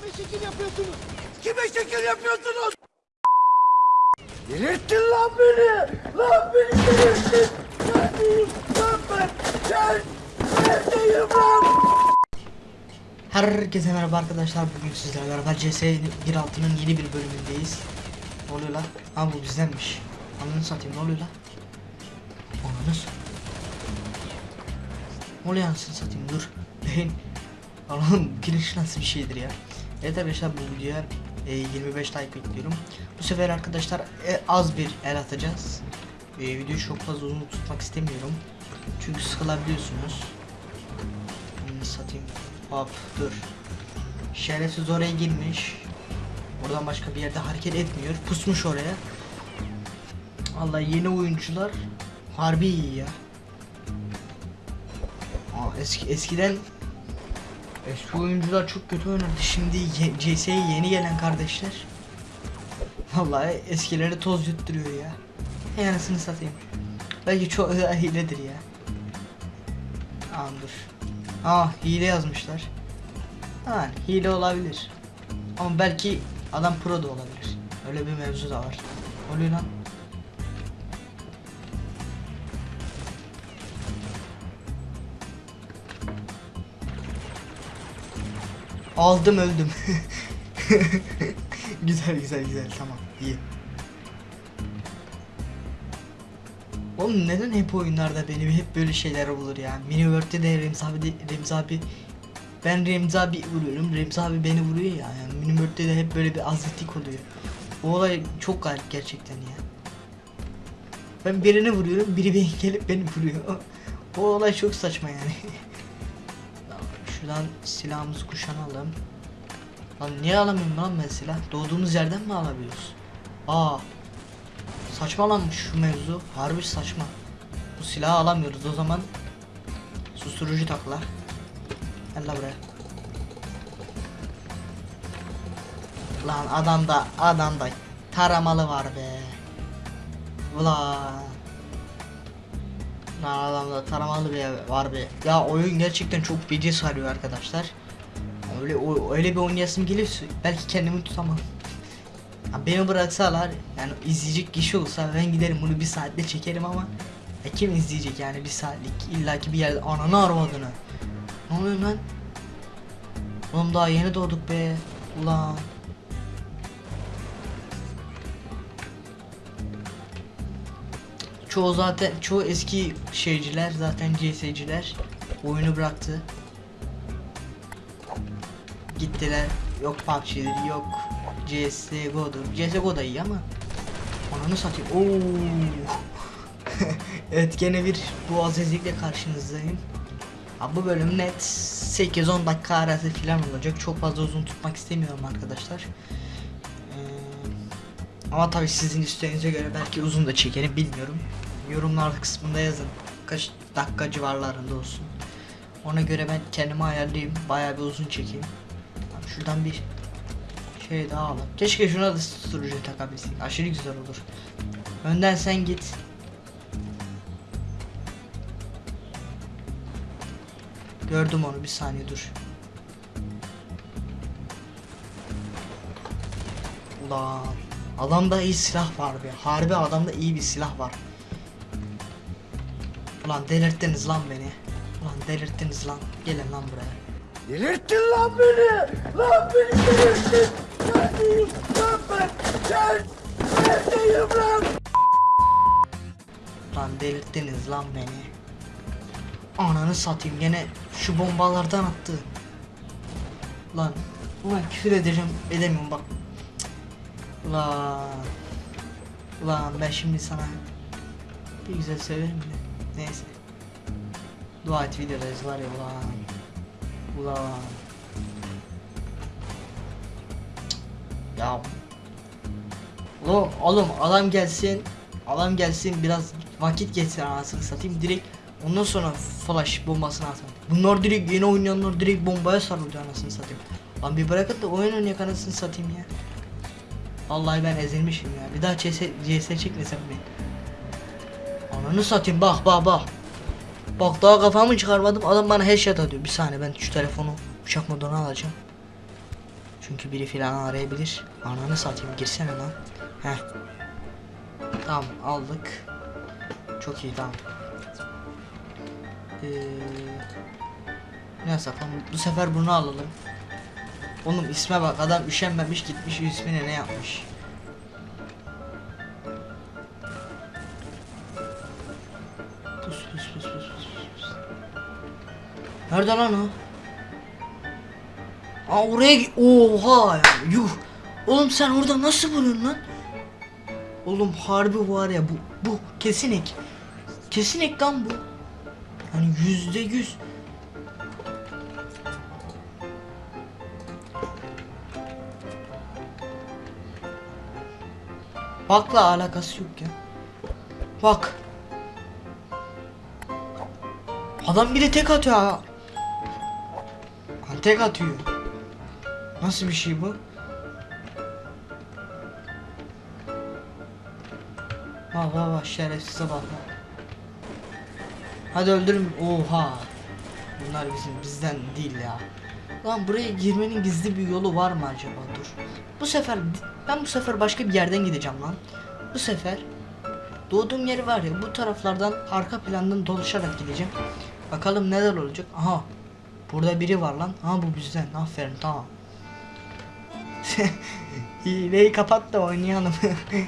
Kime şekil yapıyorsunuz? Kime şekil yapıyorsunuz? Delirttin lan beni! Lan beni delirttin! Neredeyim lan ben? Gel! Neredeyim lan? Herkese merhaba arkadaşlar bugün sizlerle beraber CS 1.6'nın yeni bir bölümündeyiz Ne oluyor lan? Ha bu bizdenmiş Ananı satayım ne oluyor lan? Ananı Ne oluyor anasını satayım dur Beyin Allah'ım giriş nasıl bir şeydir ya Evet arkadaşlar bu videoya e, 25 like bekliyorum Bu sefer arkadaşlar e, az bir el atacağız e, Videoyu çok fazla uzun tutmak istemiyorum Çünkü sıkılabiliyorsunuz Ananı satayım Hop dur. Şerefsiz oraya girmiş. Oradan başka bir yerde hareket etmiyor. Pusmuş oraya. Allah yeni oyuncular harbi iyi ya. Aa, eski eskiden eski oyuncular çok kötü oynardı. Şimdi ye, CS'ye yeni gelen kardeşler Vallahi eskileri toz yutturuyor ya. Hey anasını satayım. Belki çok hiledir ya. Aa dur. Aa hile yazmışlar. Ha hile olabilir. Ama belki adam pro da olabilir. Öyle bir mevzu da var. Oluyor lan. Aldım öldüm. güzel güzel güzel tamam iyi. Oğlum neden hep oyunlarda benim hep böyle şeyler olur ya? Mini World'de de Remzi abi, de, Remzi abi ben Remzi abi vuruyorum. Remzi abi beni vuruyor ya. Yani Mini World'de de hep böyle bir azitlik oluyor. O olay çok garip gerçekten ya. Ben birine vuruyorum, biri beni gelip beni vuruyor. O, olay çok saçma yani. Şuradan silahımızı kuşanalım. Lan niye alamıyorum lan ben silah? Doğduğumuz yerden mi alabiliyoruz? Aa Saçmalanmış şu mevzu. Harbi saçma. Bu silahı alamıyoruz o zaman. Susturucu takla. Gel la buraya. Lan adamda adamda taramalı var be. Ulan. Adamda taramalı bir var be. Ya oyun gerçekten çok feci sarıyor arkadaşlar. Öyle o, öyle bir oynayasım geliyor belki kendimi tutamam. Ya beni bıraksalar yani izleyecek kişi olsa ben giderim bunu bir saatte çekerim ama ya kim izleyecek yani bir saatlik illaki bir yerde ananı arvadını. Ne oluyor lan? Oğlum daha yeni doğduk be. Ulan. Çoğu zaten çoğu eski şeyciler zaten CS'ciler oyunu bıraktı. Gittiler. Yok PUBG'dir yok CSGO'dur. CSGO da iyi ama Ananı satayım. Oo. evet gene bir boğaz ezikle karşınızdayım. Abi bu bölüm net 8-10 dakika arası falan olacak. Çok fazla uzun tutmak istemiyorum arkadaşlar. Ama tabii sizin isteğinize göre belki uzun da çekerim bilmiyorum. Yorumlar kısmında yazın. Kaç dakika civarlarında olsun. Ona göre ben kendimi ayarlayayım. Bayağı bir uzun çekeyim. Şuradan bir şey daha alalım. Keşke şuna da susturucu takabilsek. Aşırı güzel olur. Önden sen git. Gördüm onu bir saniye dur. Ulan adamda iyi silah var be. Harbi adamda iyi bir silah var. Ulan delirttiniz lan beni. Ulan delirttiniz lan. Gelin lan buraya. Delirttin lan beni! Lan beni delirttin! Neredeyim lan ben? Gel! Neredeyim lan? Lan delirttiniz lan beni. Ananı satayım gene şu bombalardan attı. Lan ulan küfür edeceğim edemiyorum bak. Ulan. Ulan ben şimdi sana bir güzel söylerim de. Neyse. Dua et videodayız var ya ulan. Ulan. Ya. Oğlum, oğlum adam gelsin. Adam gelsin biraz vakit geçsin anasını satayım direkt ondan sonra flash bombasını atın. Bunlar direkt yeni oynayanlar direkt bombaya sarılıyor anasını satayım. Lan bir bırakın da oyun oynayak anasını satayım ya. Vallahi ben ezilmişim ya. Bir daha CS, CS çekmesem mi? Ananı satayım bak bak bak. Bak daha kafamı çıkarmadım adam bana headshot atıyor. Bir saniye ben şu telefonu uçak moduna alacağım. Çünkü biri filan arayabilir. Ananı satayım girsene lan. Heh. Tamam aldık. Çok iyi tamam. Ee, ne yapalım? Bu sefer bunu alalım. Oğlum isme bak adam üşenmemiş gitmiş ismine ne yapmış. Pus pus pus pus pus pus. Nerede lan o? Aa oraya Oha yuh. Oğlum sen orada nasıl buluyorsun lan? Oğlum harbi var ya bu bu kesin ek. Kesin lan bu. Hani yüzde yüz. Bakla alakası yok ya. Bak. Adam bir de tek atıyor ha. Ha, Tek atıyor. Nasıl bir şey bu? Bak bak bak şerefsize bak. Hadi öldürün. Oha. Bunlar bizim bizden değil ya. Lan buraya girmenin gizli bir yolu var mı acaba? Dur. Bu sefer ben bu sefer başka bir yerden gideceğim lan. Bu sefer doğduğum yeri var ya bu taraflardan arka plandan dolaşarak gideceğim. Bakalım neler olacak. Aha. Burada biri var lan. Ha bu bizden. Aferin tamam. Hileyi kapat da oynayalım.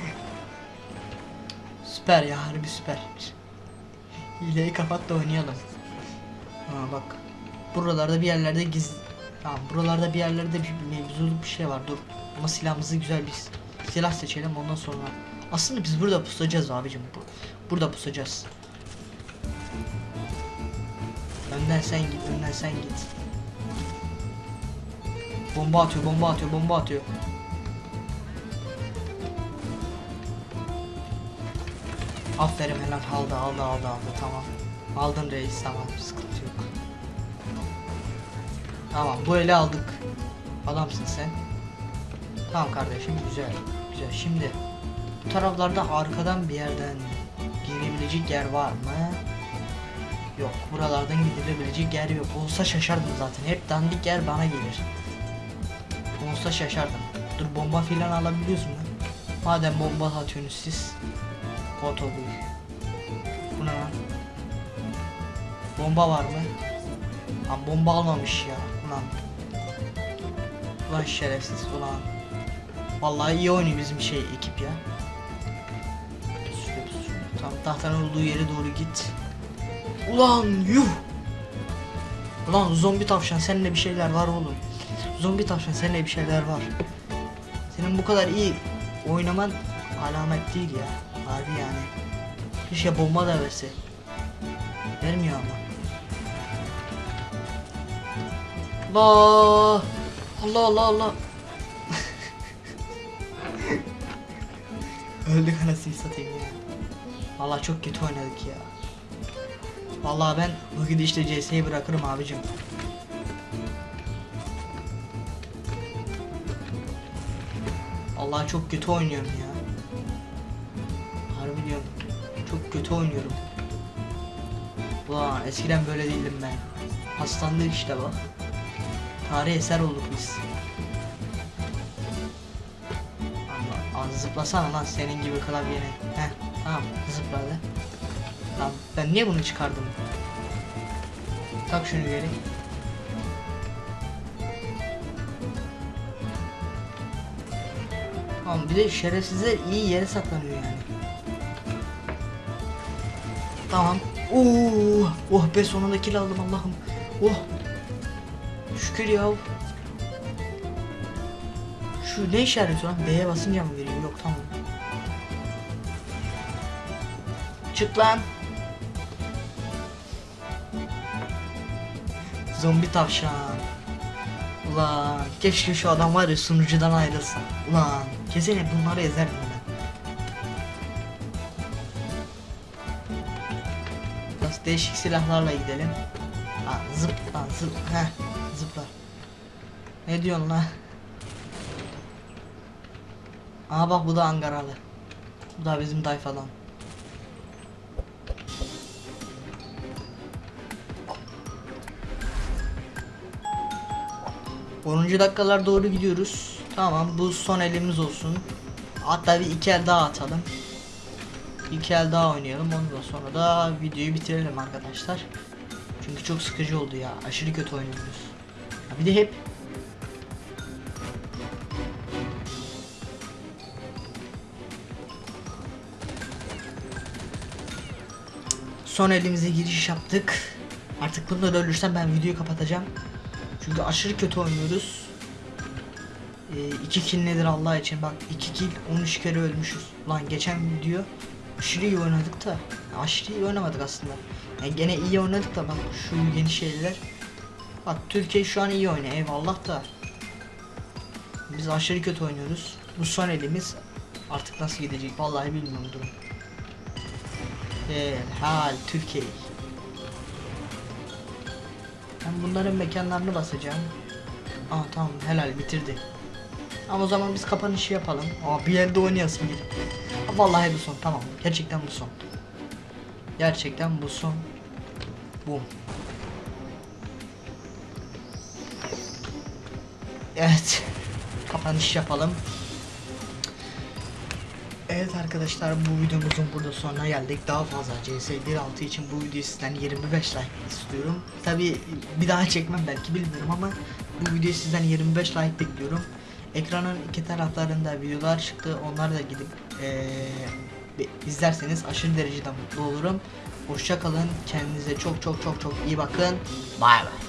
süper ya harbi süper. Hileyi kapat da oynayalım. Ha bak. Buralarda bir yerlerde giz Tamam buralarda bir yerlerde bir mevzuluk bir şey var dur. Ama silahımızı güzel bir silah seçelim ondan sonra. Aslında biz burada pusacağız abicim. Bu, burada pusacağız. Önden sen git, önden sen git. Bomba atıyor, bomba atıyor, bomba atıyor. Aferin helal aldı, aldı, aldı, aldı. Tamam. Aldın reis, tamam. Sıkıntı yok. Tamam, bu eli aldık. Adamsın sen. Tamam kardeşim, güzel. Güzel. Şimdi bu taraflarda arkadan bir yerden girebilecek yer var mı? Yok. Buralardan gidilebilecek yer yok. Olsa şaşardım zaten. Hep dandik yer bana gelir. Olsa şaşardım. Dur bomba filan alabiliyorsun lan. Madem bomba atıyorsunuz siz. Otobüs. Bu ne lan? Bomba var mı? Lan bomba almamış ya. Ulan. Ulan şerefsiz ulan. Vallahi iyi oynuyor bizim şey ekip ya. Tam tahtanın olduğu yere doğru git. Ulan yuh. Ulan zombi tavşan seninle bir şeyler var oğlum. Zombi tavşan seninle bir şeyler var. Senin bu kadar iyi oynaman alamet değil ya. Harbi yani. Keşke bomba da verse. Vermiyor ama. Allah. Allah Allah Allah. Öldük anasını satayım ya. Vallahi çok kötü oynadık ya. Vallahi ben bu gidişle CS'yi bırakırım abicim. Allah çok kötü oynuyorum ya. Harbi diyorum. Çok kötü oynuyorum. Ulan eskiden böyle değildim ben. Hastandık işte bak. Tarih eser olduk biz. Az zıplasana lan senin gibi klavyene. Heh tamam zıpladı. Lan ben niye bunu çıkardım? Tak şunu geri. Tamam bir de şerefsizler iyi yere saklanıyor yani. Tamam. Oo, oh be sonunda kill aldım Allah'ım. Oh. Şükür ya. Şu ne işareti lan? B'ye basınca mı veriyor? Yok tamam. Çık lan. Zombi tavşan. Ulan keşke şu adam var ya sunucudan ayrılsa. Ulan kesin bunları ezerdim ben. Biraz değişik silahlarla gidelim. Ha, zıpla zıp heh, zıpla. Ne diyorsun lan? Aa bak bu da Ankaralı. Bu da bizim tayfadan. 10. dakikalar doğru gidiyoruz. Tamam bu son elimiz olsun. Hatta bir iki el daha atalım. İki el daha oynayalım. Ondan sonra da videoyu bitirelim arkadaşlar. Çünkü çok sıkıcı oldu ya. Aşırı kötü oynuyoruz. Bir de hep Son elimize giriş yaptık. Artık bunda da ölürsem ben videoyu kapatacağım. Çünkü aşırı kötü oynuyoruz. 2 kill nedir Allah için bak 2 kill 13 kere ölmüşüz. Lan geçen video aşırı iyi oynadık da aşırı iyi oynamadık aslında. Yani gene iyi oynadık da bak şu yeni şeyler. Bak Türkiye şu an iyi oynuyor eyvallah da. Biz aşırı kötü oynuyoruz. Bu son elimiz artık nasıl gidecek vallahi bilmiyorum durum. Hal Türkiye. Ben bunların mekanlarını basacağım. Aa tamam helal bitirdi. Ama o zaman biz kapanışı yapalım. Aa bir elde oynayasın. Aa, Vallahi bu son tamam. Gerçekten bu son. Gerçekten bu son. Bum. Evet. Kapanış yapalım. Evet arkadaşlar bu videomuzun burada sonuna geldik. Daha fazla CS 1.6 için bu videoyu sizden 25 like istiyorum. Tabi bir daha çekmem belki bilmiyorum ama bu videoyu sizden 25 like bekliyorum. Ekranın iki taraflarında videolar çıktı. Onları da gidip eee, izlerseniz aşırı derecede mutlu olurum. Hoşça kalın. Kendinize çok çok çok çok iyi bakın. Bay bay.